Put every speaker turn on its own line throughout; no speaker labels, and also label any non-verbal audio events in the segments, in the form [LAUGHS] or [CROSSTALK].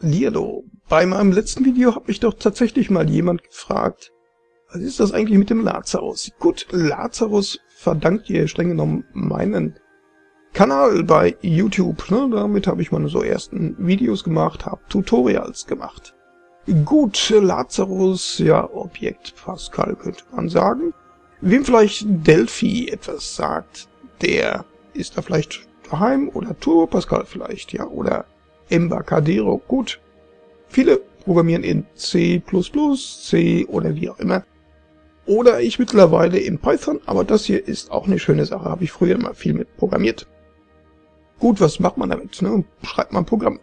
Lierdo, bei meinem letzten Video hat mich doch tatsächlich mal jemand gefragt, was ist das eigentlich mit dem Lazarus? Gut, Lazarus verdankt ihr streng genommen meinen Kanal bei YouTube. Ne? Damit habe ich meine so ersten Videos gemacht, habe Tutorials gemacht. Gut, Lazarus, ja, Objekt Pascal könnte man sagen. Wem vielleicht Delphi etwas sagt, der ist da vielleicht daheim oder Turbo Pascal vielleicht, ja, oder Embarcadero. Gut, viele programmieren in C++, C oder wie auch immer. Oder ich mittlerweile in Python, aber das hier ist auch eine schöne Sache, habe ich früher immer viel mit programmiert. Gut, was macht man damit? Ne? Schreibt man Programm.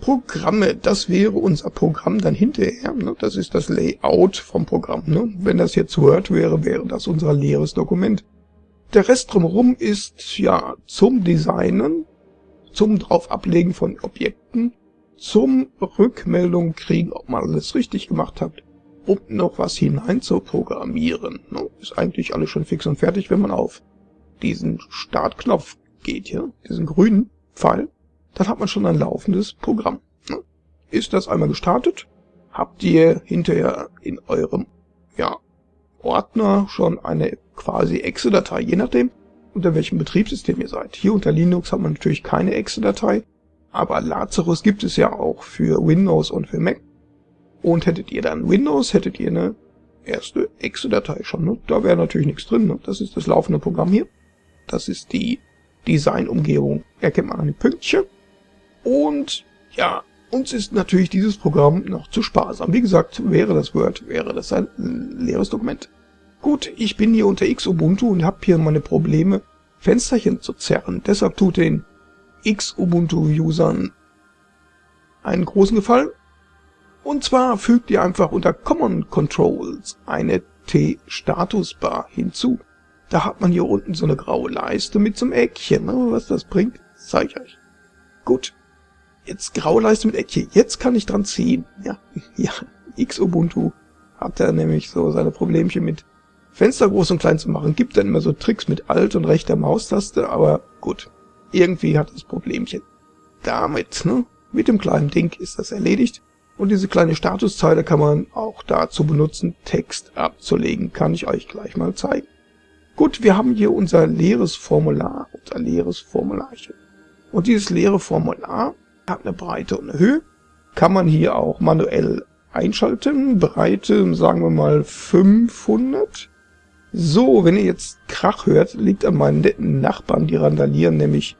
Programme, das wäre unser Programm dann hinterher. Ne? Das ist das Layout vom Programm. Ne? Wenn das jetzt Word wäre, wäre das unser leeres Dokument. Der Rest drumherum ist ja zum Designen, zum drauf ablegen von Objekten, zum Rückmeldung kriegen, ob man alles richtig gemacht hat, um noch was hinein zu programmieren. Ne? Ist eigentlich alles schon fix und fertig, wenn man auf diesen Startknopf geht, hier, diesen grünen Pfeil, dann hat man schon ein laufendes Programm. Ne? Ist das einmal gestartet, habt ihr hinterher in eurem ja, Ordner schon eine quasi Exe-Datei, je nachdem, unter welchem Betriebssystem ihr seid. Hier unter Linux hat man natürlich keine Exe-Datei, aber Lazarus gibt es ja auch für Windows und für Mac. Und hättet ihr dann Windows, hättet ihr eine erste Exe-Datei schon. Ne? Da wäre natürlich nichts drin. Ne? Das ist das laufende Programm hier. Das ist die Design-Umgebung. Erkennt man an den Pünktchen. Und ja, uns ist natürlich dieses Programm noch zu sparsam. Wie gesagt, wäre das Word, wäre das ein leeres Dokument. Gut, ich bin hier unter Xubuntu und habe hier meine Probleme, Fensterchen zu zerren. Deshalb tut den Xubuntu-Usern einen großen Gefallen. Und zwar fügt ihr einfach unter Common Controls eine T-Statusbar hinzu. Da hat man hier unten so eine graue Leiste mit so einem Eckchen. Ne? Was das bringt, zeige ich euch. Gut, Jetzt graue Leiste mit Eckchen. Jetzt kann ich dran ziehen. Ja, [LAUGHS] ja. X-Ubuntu hat da nämlich so seine Problemchen mit Fenster groß und klein zu machen. Gibt dann immer so Tricks mit Alt und rechter Maustaste, aber gut. Irgendwie hat das Problemchen. Damit, ne? Mit dem kleinen Ding ist das erledigt. Und diese kleine Statuszeile kann man auch dazu benutzen, Text abzulegen. Kann ich euch gleich mal zeigen. Gut, wir haben hier unser leeres Formular, unser leeres Formularchen. Und dieses leere Formular hat eine Breite und eine Höhe. Kann man hier auch manuell einschalten. Breite, sagen wir mal 500. So, wenn ihr jetzt Krach hört, liegt an meinen netten Nachbarn, die randalieren nämlich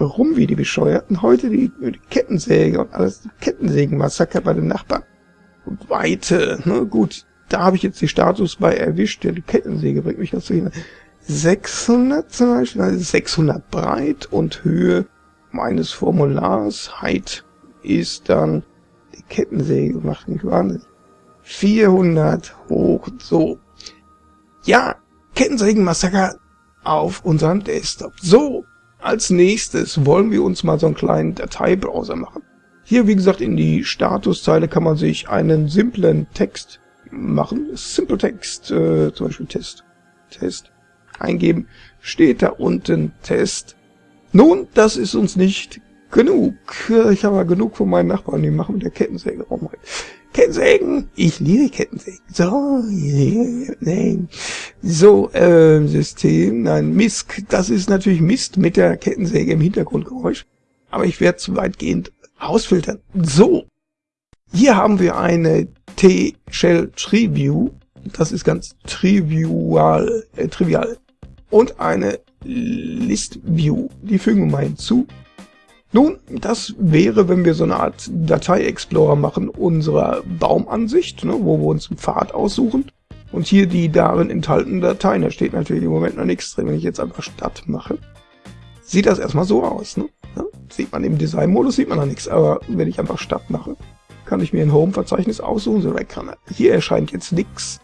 rum wie die Bescheuerten. Heute die, die Kettensäge und alles Kettensägenmassaker bei den Nachbarn. Und Weite, ne, gut, da habe ich jetzt die Status bei erwischt. Ja, die Kettensäge bringt mich dazu hin. 600 zum Beispiel, also 600 breit und Höhe meines Formulars Height ist dann die Kettensäge macht mich wahnsinnig. 400 hoch, so. Ja, Kettensägenmassaker auf unserem Desktop. So, als nächstes wollen wir uns mal so einen kleinen Dateibrowser machen. Hier, wie gesagt, in die Statuszeile kann man sich einen simplen Text machen. Simple Text, äh, zum Beispiel Test. Test eingeben. Steht da unten Test nun, das ist uns nicht genug. Ich habe genug von meinen Nachbarn, die machen mit der Kettensäge rum. Kettensägen! Ich liebe Kettensägen. So, nein. So, äh, System, nein, Misk. Das ist natürlich Mist mit der Kettensäge im Hintergrundgeräusch. Aber ich werde zu weitgehend ausfiltern. So. Hier haben wir eine T-Shell Tree View. Das ist ganz trivial, äh, trivial. Und eine List View. Die fügen wir mal hinzu. Nun, das wäre, wenn wir so eine Art Datei-Explorer machen, unserer Baumansicht, ne, wo wir uns einen Pfad aussuchen. Und hier die darin enthaltenen Dateien. Da steht natürlich im Moment noch nichts drin. Wenn ich jetzt einfach Stadt mache, sieht das erstmal so aus. Ne? Ja, sieht man im Design-Modus, sieht man noch nichts. Aber wenn ich einfach Stadt mache, kann ich mir ein Home-Verzeichnis aussuchen. So, kann, hier erscheint jetzt nichts.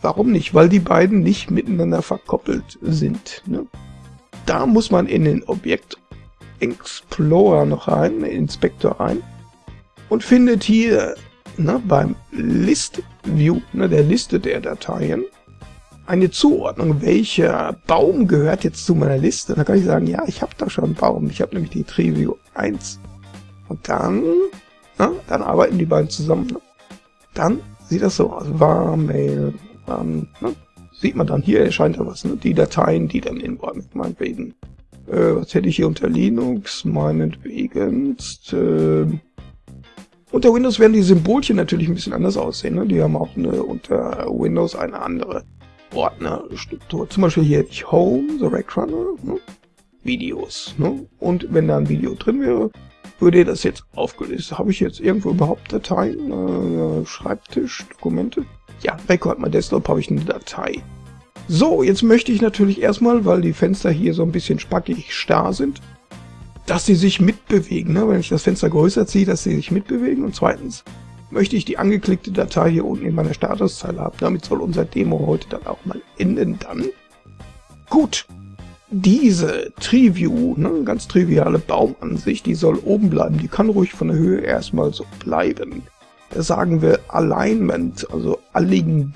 Warum nicht? Weil die beiden nicht miteinander verkoppelt sind. Ne? da muss man in den Objekt Explorer noch rein, Inspektor rein und findet hier ne, beim List View, ne, der Liste der Dateien, eine Zuordnung, welcher Baum gehört jetzt zu meiner Liste. Da kann ich sagen, ja, ich habe da schon einen Baum. Ich habe nämlich die Trivio 1. Und dann Na, dann arbeiten die beiden zusammen. Ne? Dann sieht das so aus. Warmail, ähm, ne? sieht man dann hier erscheint da was. Ne? Die Dateien, die dann in meinetwegen. Äh, was hätte ich hier unter Linux? Meinetwegen. Äh, unter Windows werden die Symbolchen natürlich ein bisschen anders aussehen. Ne? Die haben auch eine, unter Windows eine andere Ordnerstruktur. Zum Beispiel hier ich Home, The Rack Runner, ne? Videos. Ne? Und wenn da ein Video drin wäre, würde das jetzt aufgelöst. Habe ich jetzt irgendwo überhaupt Dateien? Äh, Schreibtisch, Dokumente? Ja, Record My Desktop habe ich eine Datei. So, jetzt möchte ich natürlich erstmal, weil die Fenster hier so ein bisschen spackig starr sind, dass sie sich mitbewegen. Ne? Wenn ich das Fenster größer ziehe, dass sie sich mitbewegen. Und zweitens möchte ich die angeklickte Datei hier unten in meiner Statuszeile haben. Damit soll unser Demo heute dann auch mal enden dann. Gut, diese Triview, ne, ganz triviale Baumansicht, die soll oben bleiben. Die kann ruhig von der Höhe erstmal so bleiben. Da sagen wir Alignment, also Alling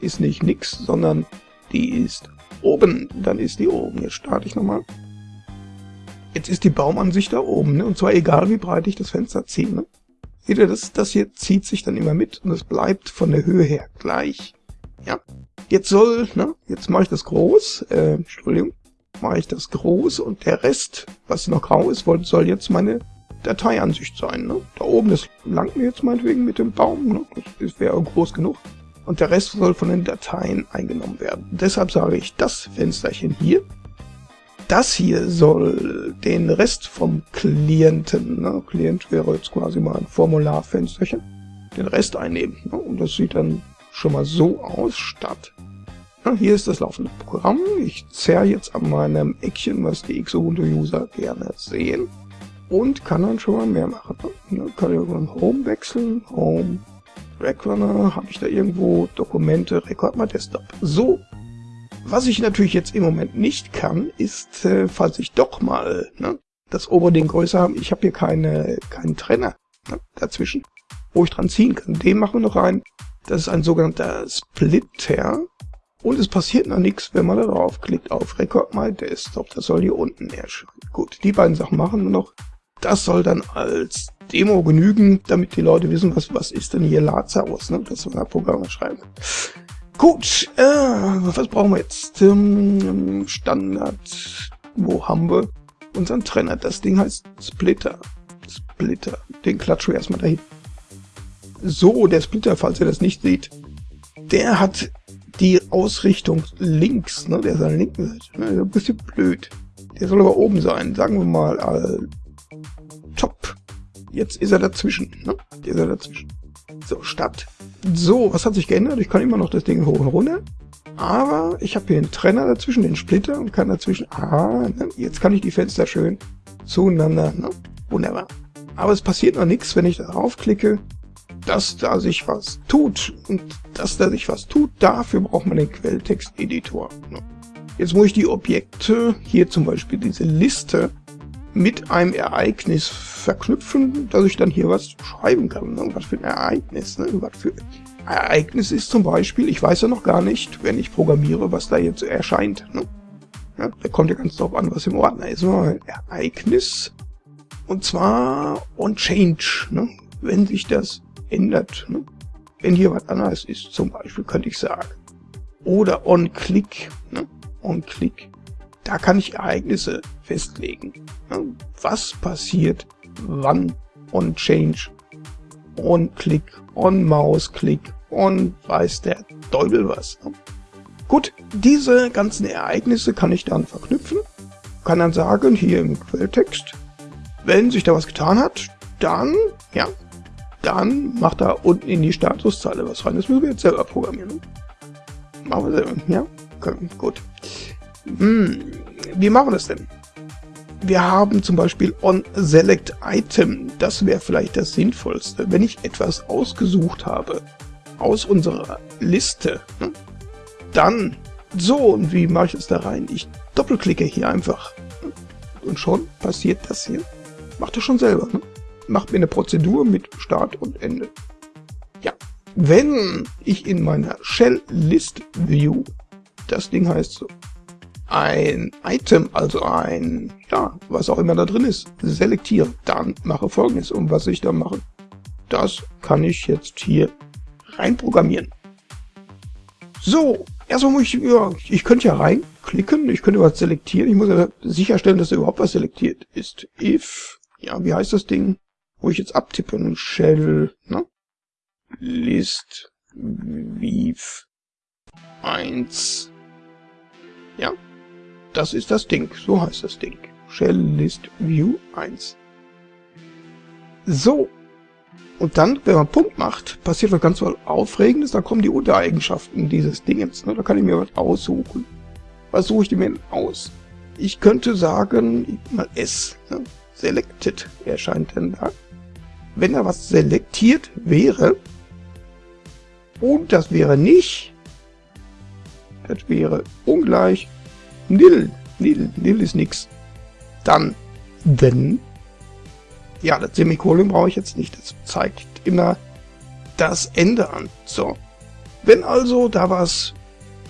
ist nicht nix, sondern die ist oben. Dann ist die oben. Jetzt starte ich nochmal. Jetzt ist die Baumansicht da oben, ne? und zwar egal wie breit ich das Fenster ziehe. Ne? Seht ihr, das, das hier zieht sich dann immer mit und es bleibt von der Höhe her gleich. Ja, jetzt soll, ne, jetzt mache ich das groß, äh, Entschuldigung, mache ich das groß und der Rest, was noch grau ist, soll jetzt meine Dateiansicht sein. Ne? Da oben, das langt mir jetzt meinetwegen mit dem Baum, ne? das wäre groß genug. Und der Rest soll von den Dateien eingenommen werden. Deshalb sage ich, das Fensterchen hier, das hier soll den Rest vom Klienten, ne? Klient wäre jetzt quasi mal ein Formularfensterchen, den Rest einnehmen. Ne? Und das sieht dann schon mal so aus, statt hier ist das laufende Programm. Ich zerre jetzt an meinem Eckchen, was die Xubuntu-User gerne sehen. Und kann dann schon mal mehr machen. Dann kann ich irgendwann Home wechseln. Home, Backrunner, habe ich da irgendwo Dokumente, Rekord mal Desktop. So, was ich natürlich jetzt im Moment nicht kann, ist, äh, falls ich doch mal ne, das obere Ding größer habe, ich habe hier keine, keinen Trenner ne, dazwischen, wo ich dran ziehen kann. Den machen wir noch rein. Das ist ein sogenannter Splitter. Und es passiert noch nichts, wenn man da draufklickt auf Record My Desktop. Das soll hier unten erscheinen. Gut, die beiden Sachen machen wir noch. Das soll dann als Demo genügen, damit die Leute wissen, was, was ist denn hier Lazarus, ne? dass wir da Programme schreiben. Gut, äh, was brauchen wir jetzt? Ähm, Standard, wo haben wir unseren Trenner? Das Ding heißt Splitter. Splitter, den klatschen wir erstmal dahin. So, der Splitter, falls ihr das nicht seht, der hat die Ausrichtung links, ne, der ist an der linken Seite, ne, ein bisschen blöd. Der soll aber oben sein, sagen wir mal, äh, top. Jetzt ist er dazwischen, ne, der ist er dazwischen. So, Stadt. So, was hat sich geändert? Ich kann immer noch das Ding hoch und runter. Aber ich habe hier einen Trenner dazwischen, den Splitter und kann dazwischen, ah, ne, jetzt kann ich die Fenster schön zueinander, ne, wunderbar. Aber es passiert noch nichts, wenn ich darauf klicke dass da sich was tut. Und dass da sich was tut, dafür braucht man den Quelltext-Editor. Jetzt muss ich die Objekte, hier zum Beispiel diese Liste, mit einem Ereignis verknüpfen, dass ich dann hier was schreiben kann. Ne? Was für ein Ereignis. Ne? Was für Ereignis ist zum Beispiel, ich weiß ja noch gar nicht, wenn ich programmiere, was da jetzt erscheint. Ne? Ja, da kommt ja ganz drauf an, was im Ordner ist. Ein Ereignis. Und zwar on change. Ne? Wenn sich das ändert. Ne? Wenn hier was anderes ist, zum Beispiel, könnte ich sagen. Oder on-click. Ne? On-click. Da kann ich Ereignisse festlegen. Was passiert, wann, on-change, on-click, on-mouse-click, on weiß der Teufel was. Gut, diese ganzen Ereignisse kann ich dann verknüpfen. Kann dann sagen, hier im Quelltext, wenn sich da was getan hat, dann, ja, dann macht da unten in die Statuszeile was rein. Das müssen wir jetzt selber programmieren. Machen wir selber, ja? Okay, gut. Hm, wie machen wir das denn? Wir haben zum Beispiel on select item. Das wäre vielleicht das Sinnvollste. Wenn ich etwas ausgesucht habe aus unserer Liste, ne? dann so, und wie mache ich das da rein? Ich doppelklicke hier einfach. Und schon passiert das hier. Macht das schon selber. Ne? macht mir eine Prozedur mit Start und Ende. Ja, wenn ich in meiner Shell List View, das Ding heißt so, ein Item, also ein, ja, was auch immer da drin ist, selektiere, dann mache folgendes. Und was ich da mache, das kann ich jetzt hier reinprogrammieren. So, erstmal muss ich, ja, ich könnte ja reinklicken, ich könnte was selektieren, ich muss ja sicherstellen, dass da überhaupt was selektiert ist. If, ja, wie heißt das Ding, wo ich jetzt abtippe, Shell, ne? List, Weave, 1, ja, das ist das Ding, so heißt das Ding. Shell List View 1. So, und dann, wenn man Punkt macht, passiert was ganz Aufregendes, da kommen die Untereigenschaften dieses Dingens. Ne? Da kann ich mir was aussuchen. Was suche ich mir denn aus? Ich könnte sagen, mal S, ne? Selected erscheint denn da. Wenn da was selektiert wäre, und das wäre nicht, das wäre ungleich nil. Nil, nil ist nix. Dann, wenn ja, das Semikolon brauche ich jetzt nicht. Das zeigt immer das Ende an. So. Wenn also da was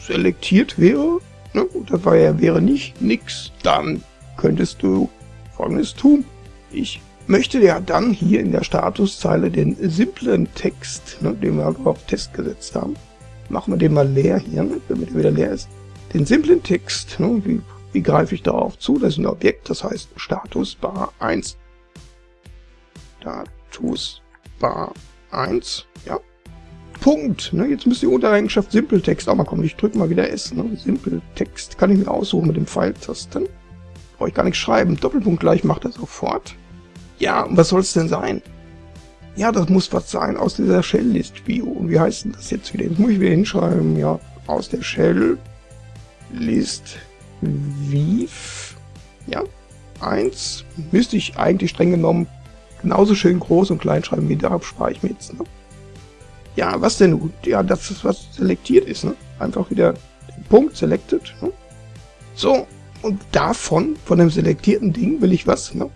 selektiert wäre, ne, das war ja, wäre nicht nix, dann könntest du folgendes tun. Ich möchte ja dann hier in der Statuszeile den simplen Text, ne, den wir auf Test gesetzt haben, machen wir den mal leer hier, ne, damit er wieder leer ist. Den simplen Text, ne, wie, wie greife ich darauf zu? Das ist ein Objekt, das heißt Status bar 1. Status Bar 1. Ja. Punkt. Ne, jetzt müsste die Untereigenschaft Simpeltext auch mal kommen. Ich drücke mal wieder S. Ne? Simpeltext kann ich mir aussuchen mit dem Pfeiltasten. Brauche ich gar nicht schreiben. Doppelpunkt gleich macht er sofort. Ja, und was soll es denn sein? Ja, das muss was sein aus dieser Shell-List-View. Und wie heißt denn das jetzt wieder? Jetzt muss ich wieder hinschreiben. Ja, aus der Shell-List-View. Ja, 1 müsste ich eigentlich streng genommen genauso schön groß und klein schreiben wie da spare ich mir jetzt. Ne? Ja, was denn nun? Ja, das ist was selektiert ist. Ne? Einfach wieder den Punkt selected. Ne? So, und davon, von dem selektierten Ding, will ich was. Ne?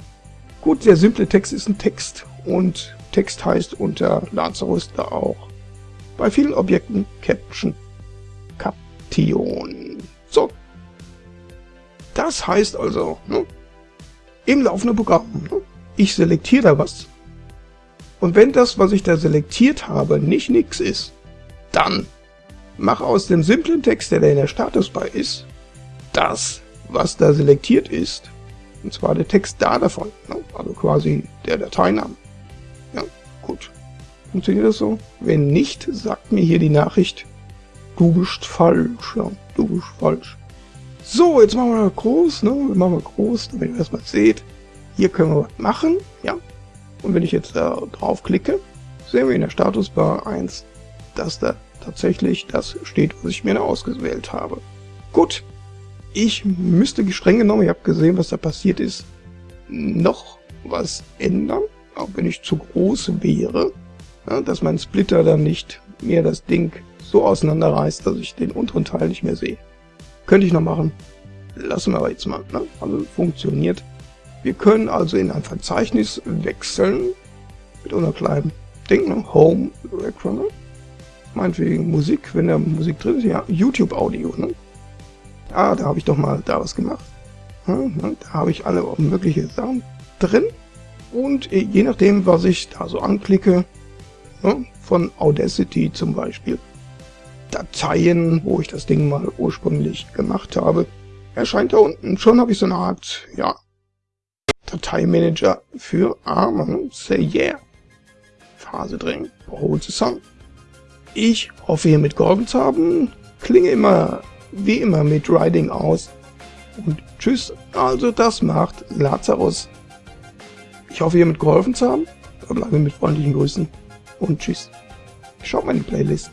Gut, der simple Text ist ein Text und Text heißt unter Lazarus da auch bei vielen Objekten Caption Caption. So. Das heißt also, ne, im laufenden Programm, ne, ich selektiere da was. Und wenn das, was ich da selektiert habe, nicht nix ist, dann mach aus dem simplen Text, der da in der Statusbar ist, das, was da selektiert ist, und zwar der Text da davon, ne? also quasi der Dateiname. Ja, gut. Funktioniert das so? Wenn nicht, sagt mir hier die Nachricht, du bist falsch, ja, du bist falsch. So, jetzt machen wir groß, ne? Wir machen wir groß, damit ihr das mal seht. Hier können wir was machen, ja. Und wenn ich jetzt da drauf klicke, sehen wir in der Statusbar 1, dass da tatsächlich das steht, was ich mir da ausgewählt habe. Gut, ich müsste streng genommen, ich habe gesehen, was da passiert ist, noch was ändern, auch wenn ich zu groß wäre, ja, dass mein Splitter dann nicht mehr das Ding so auseinanderreißt, dass ich den unteren Teil nicht mehr sehe. Könnte ich noch machen, lassen wir aber jetzt mal. Ne? Also funktioniert. Wir können also in ein Verzeichnis wechseln mit unserem kleinen Ding, ne? Home Background. Meinetwegen Musik, wenn da Musik drin ist, ja, YouTube Audio, ne? Ah, da habe ich doch mal da was gemacht. Ja, ne? Da habe ich alle mögliche Sachen drin. Und äh, je nachdem, was ich da so anklicke, ne? von Audacity zum Beispiel, Dateien, wo ich das Ding mal ursprünglich gemacht habe, erscheint da unten. Schon habe ich so eine Art, ja, Dateimanager für Arme. Say yeah. Phase drin. The Song. Ich hoffe, hiermit geholfen zu haben. Klinge immer, wie immer, mit Riding aus. Und tschüss. Also das macht Lazarus. Ich hoffe, hiermit geholfen zu haben. Verbleibe mit freundlichen Grüßen. Und tschüss. Schaut meine Playlist.